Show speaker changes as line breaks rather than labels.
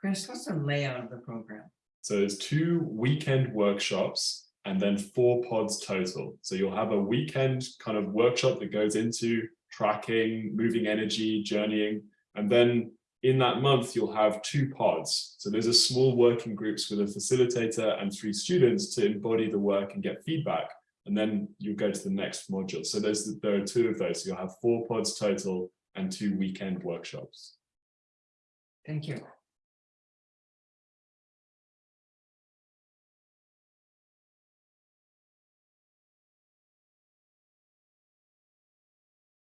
Chris, what's the layout of the program?
So there's two weekend workshops and then four pods total. So you'll have a weekend kind of workshop that goes into tracking, moving energy, journeying. And then in that month, you'll have two pods. So there's a small working groups with a facilitator and three students to embody the work and get feedback. And then you go to the next module. So there's there are two of those. So you'll have four pods total and two weekend workshops.
Thank you.